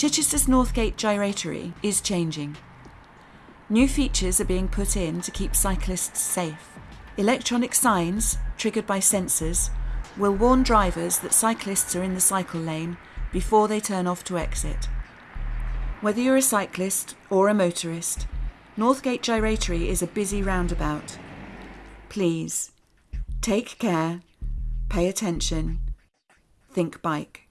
Chichester's Northgate Gyratory is changing. New features are being put in to keep cyclists safe. Electronic signs, triggered by sensors, will warn drivers that cyclists are in the cycle lane before they turn off to exit. Whether you're a cyclist or a motorist, Northgate Gyratory is a busy roundabout. Please, take care, pay attention, think bike.